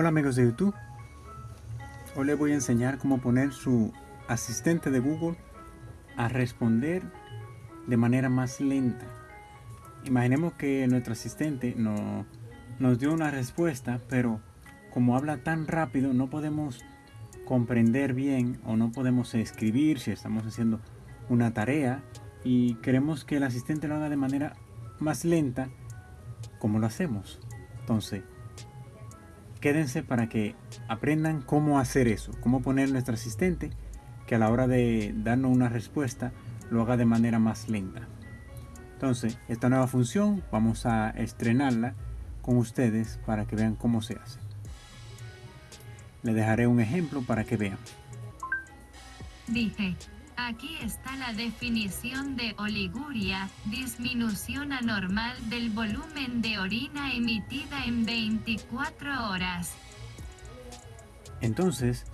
Hola amigos de YouTube. Hoy les voy a enseñar cómo poner su asistente de Google a responder de manera más lenta. Imaginemos que nuestro asistente no, nos dio una respuesta, pero como habla tan rápido no podemos comprender bien o no podemos escribir si estamos haciendo una tarea y queremos que el asistente lo haga de manera más lenta, como lo hacemos? Entonces, quédense para que aprendan cómo hacer eso, cómo poner nuestro asistente que a la hora de darnos una respuesta lo haga de manera más lenta. Entonces, esta nueva función vamos a estrenarla con ustedes para que vean cómo se hace. Le dejaré un ejemplo para que vean. Dije, Aquí está la definición de oliguria, disminución anormal del volumen de orina emitida en 24 horas. Entonces,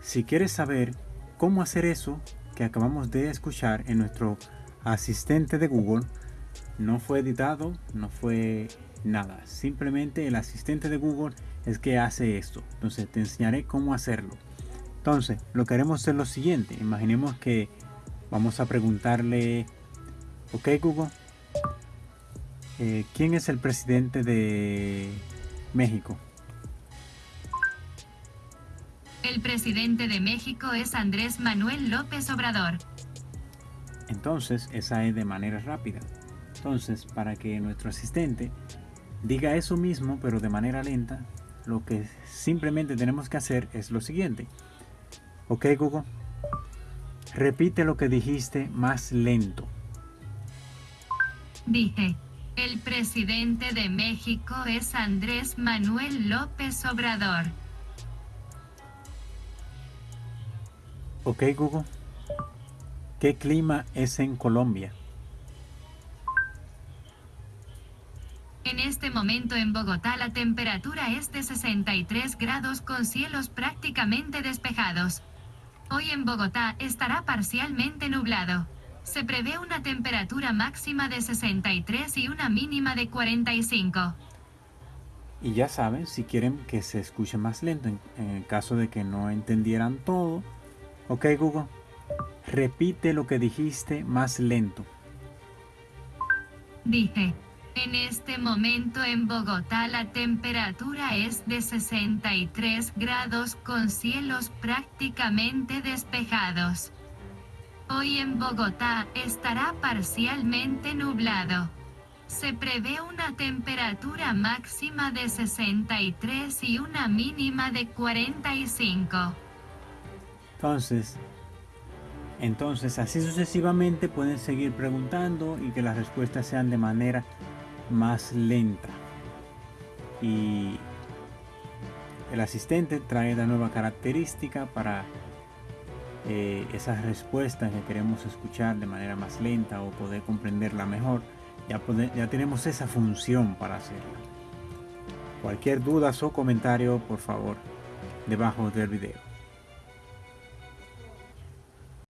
si quieres saber cómo hacer eso que acabamos de escuchar en nuestro asistente de Google, no fue editado, no fue nada. Simplemente el asistente de Google es que hace esto. Entonces te enseñaré cómo hacerlo. Entonces, lo que haremos es lo siguiente. Imaginemos que vamos a preguntarle, ok Google, eh, ¿quién es el presidente de México? El presidente de México es Andrés Manuel López Obrador. Entonces, esa es de manera rápida. Entonces, para que nuestro asistente diga eso mismo, pero de manera lenta, lo que simplemente tenemos que hacer es lo siguiente. Ok Google. Repite lo que dijiste más lento. Dije, el presidente de México es Andrés Manuel López Obrador. Ok Google. ¿Qué clima es en Colombia? En este momento en Bogotá la temperatura es de 63 grados con cielos prácticamente despejados. Hoy en Bogotá estará parcialmente nublado. Se prevé una temperatura máxima de 63 y una mínima de 45. Y ya saben, si quieren que se escuche más lento, en, el caso de que no entendieran todo, ok Google, repite lo que dijiste más lento. Dije, en este momento en Bogotá la temperatura es de 63 grados con cielos prácticamente despejados. Hoy en Bogotá estará parcialmente nublado. Se prevé una temperatura máxima de 63 y una mínima de 45. Entonces, entonces así sucesivamente pueden seguir preguntando y que las respuestas sean de manera más lenta. Y el asistente trae la nueva característica para eh, esas respuestas que queremos escuchar de manera más lenta o poder comprenderla mejor. Ya, ya tenemos esa función para hacerla. Cualquier duda o comentario por favor debajo del video